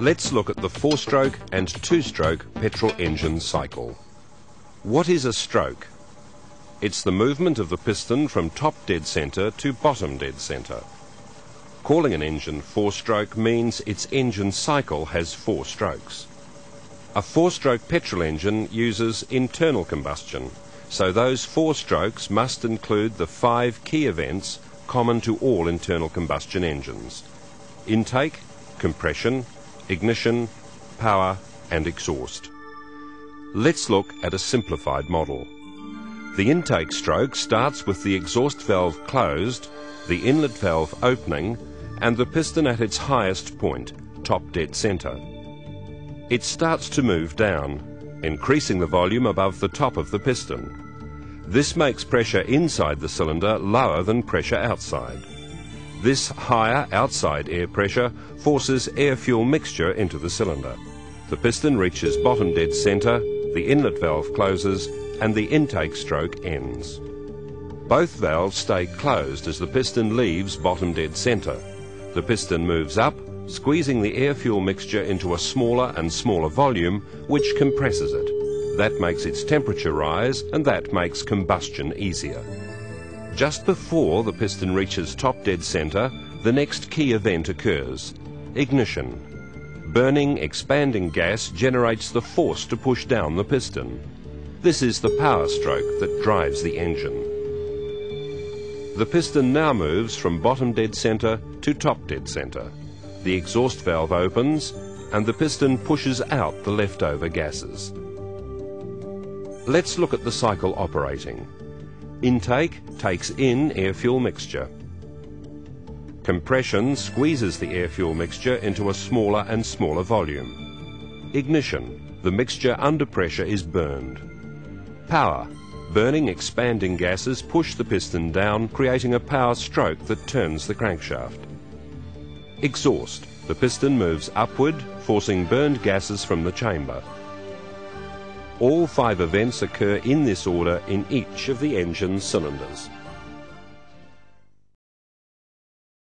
Let's look at the four-stroke and two-stroke petrol engine cycle. What is a stroke? It's the movement of the piston from top dead centre to bottom dead centre. Calling an engine four-stroke means its engine cycle has four strokes. A four-stroke petrol engine uses internal combustion, so those four strokes must include the five key events common to all internal combustion engines. Intake, compression, ignition, power and exhaust. Let's look at a simplified model. The intake stroke starts with the exhaust valve closed, the inlet valve opening and the piston at its highest point, top dead centre. It starts to move down, increasing the volume above the top of the piston. This makes pressure inside the cylinder lower than pressure outside. This higher outside air pressure forces air-fuel mixture into the cylinder. The piston reaches bottom dead centre, the inlet valve closes and the intake stroke ends. Both valves stay closed as the piston leaves bottom dead centre. The piston moves up, squeezing the air-fuel mixture into a smaller and smaller volume, which compresses it. That makes its temperature rise and that makes combustion easier. Just before the piston reaches top dead centre, the next key event occurs ignition. Burning, expanding gas generates the force to push down the piston. This is the power stroke that drives the engine. The piston now moves from bottom dead centre to top dead centre. The exhaust valve opens and the piston pushes out the leftover gases. Let's look at the cycle operating. Intake takes in air-fuel mixture. Compression squeezes the air-fuel mixture into a smaller and smaller volume. Ignition, the mixture under pressure is burned. Power, burning expanding gases push the piston down, creating a power stroke that turns the crankshaft. Exhaust, the piston moves upward, forcing burned gases from the chamber. All five events occur in this order in each of the engine cylinders.